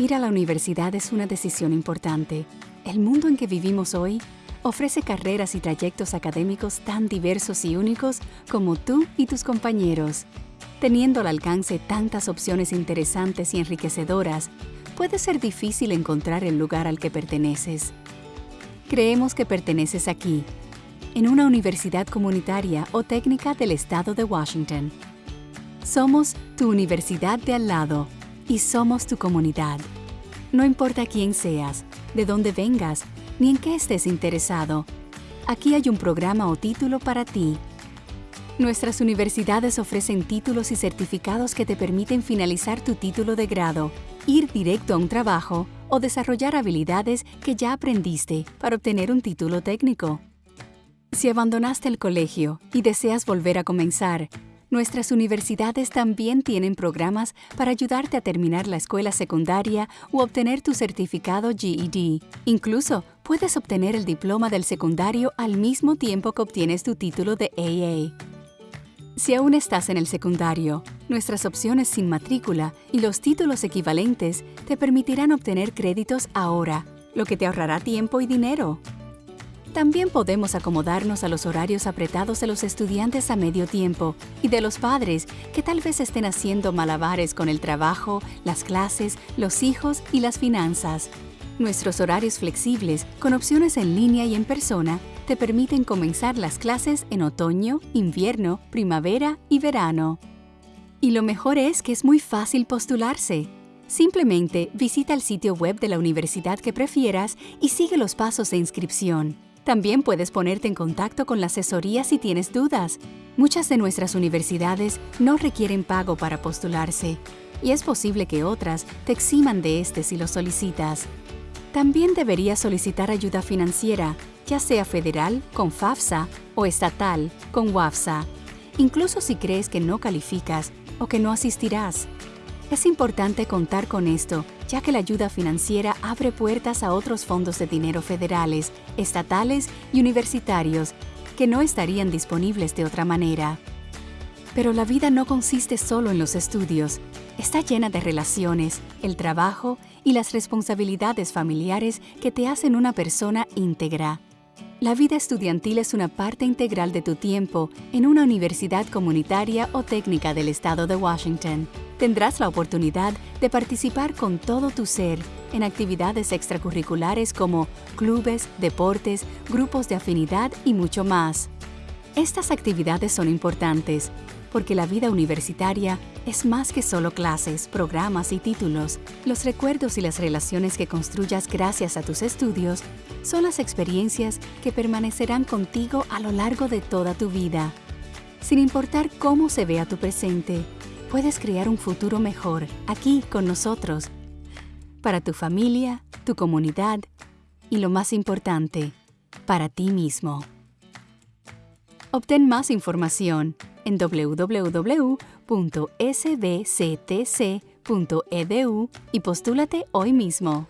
Ir a la universidad es una decisión importante. El mundo en que vivimos hoy ofrece carreras y trayectos académicos tan diversos y únicos como tú y tus compañeros. Teniendo al alcance tantas opciones interesantes y enriquecedoras, puede ser difícil encontrar el lugar al que perteneces. Creemos que perteneces aquí, en una universidad comunitaria o técnica del estado de Washington. Somos tu universidad de al lado y somos tu comunidad. No importa quién seas, de dónde vengas, ni en qué estés interesado, aquí hay un programa o título para ti. Nuestras universidades ofrecen títulos y certificados que te permiten finalizar tu título de grado, ir directo a un trabajo o desarrollar habilidades que ya aprendiste para obtener un título técnico. Si abandonaste el colegio y deseas volver a comenzar, nuestras universidades también tienen programas para ayudarte a terminar la escuela secundaria u obtener tu certificado GED. Incluso puedes obtener el diploma del secundario al mismo tiempo que obtienes tu título de AA. Si aún estás en el secundario, nuestras opciones sin matrícula y los títulos equivalentes te permitirán obtener créditos ahora, lo que te ahorrará tiempo y dinero. También podemos acomodarnos a los horarios apretados de los estudiantes a medio tiempo y de los padres que tal vez estén haciendo malabares con el trabajo, las clases, los hijos y las finanzas. Nuestros horarios flexibles, con opciones en línea y en persona, te permiten comenzar las clases en otoño, invierno, primavera y verano. Y lo mejor es que es muy fácil postularse. Simplemente visita el sitio web de la universidad que prefieras y sigue los pasos de inscripción. También puedes ponerte en contacto con la asesoría si tienes dudas. Muchas de nuestras universidades no requieren pago para postularse, y es posible que otras te eximan de este si lo solicitas. También deberías solicitar ayuda financiera, ya sea federal con FAFSA o estatal con WAFSA, incluso si crees que no calificas o que no asistirás. Es importante contar con esto, ya que la ayuda financiera abre puertas a otros fondos de dinero federales, estatales y universitarios que no estarían disponibles de otra manera. Pero la vida no consiste solo en los estudios, está llena de relaciones, el trabajo y las responsabilidades familiares que te hacen una persona íntegra. La vida estudiantil es una parte integral de tu tiempo en una universidad comunitaria o técnica del estado de Washington. Tendrás la oportunidad de participar con todo tu ser en actividades extracurriculares como clubes, deportes, grupos de afinidad y mucho más. Estas actividades son importantes porque la vida universitaria es más que solo clases, programas y títulos. Los recuerdos y las relaciones que construyas gracias a tus estudios son las experiencias que permanecerán contigo a lo largo de toda tu vida. Sin importar cómo se vea tu presente, puedes crear un futuro mejor aquí con nosotros, para tu familia, tu comunidad y lo más importante, para ti mismo. Obtén más información en www.sbctc.edu y postúlate hoy mismo.